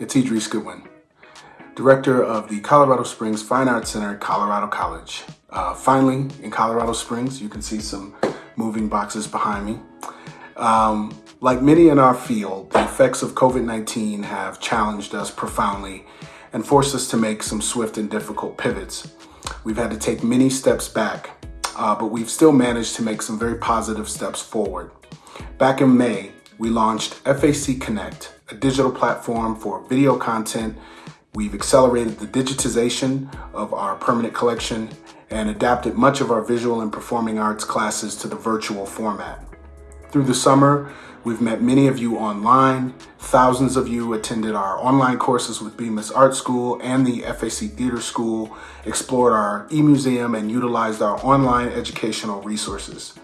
Idris Goodwin, Director of the Colorado Springs Fine Arts Center, Colorado College. Uh, finally, in Colorado Springs, you can see some moving boxes behind me. Um, like many in our field, the effects of COVID-19 have challenged us profoundly and forced us to make some swift and difficult pivots. We've had to take many steps back, uh, but we've still managed to make some very positive steps forward. Back in May, we launched FAC Connect, a digital platform for video content. We've accelerated the digitization of our permanent collection and adapted much of our visual and performing arts classes to the virtual format. Through the summer, we've met many of you online. Thousands of you attended our online courses with Bemis Art School and the FAC Theater School, explored our e-museum, and utilized our online educational resources.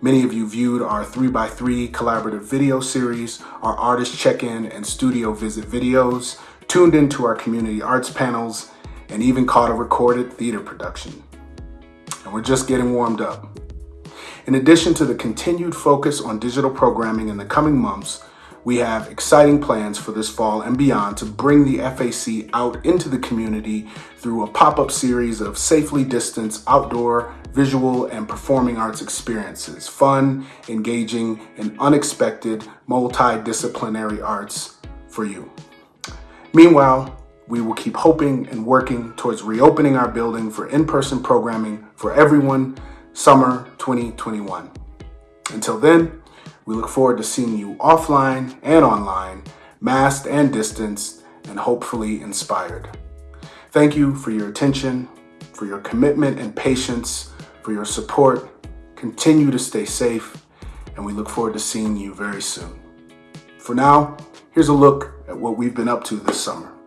Many of you viewed our 3x3 collaborative video series, our artist check-in and studio visit videos, tuned into our community arts panels, and even caught a recorded theater production. And we're just getting warmed up. In addition to the continued focus on digital programming in the coming months, we have exciting plans for this fall and beyond to bring the FAC out into the community through a pop-up series of safely distanced outdoor, visual, and performing arts experiences. Fun, engaging, and unexpected multidisciplinary arts for you. Meanwhile, we will keep hoping and working towards reopening our building for in-person programming for everyone summer 2021. Until then, we look forward to seeing you offline and online, masked and distanced, and hopefully inspired. Thank you for your attention, for your commitment and patience, for your support. Continue to stay safe, and we look forward to seeing you very soon. For now, here's a look at what we've been up to this summer.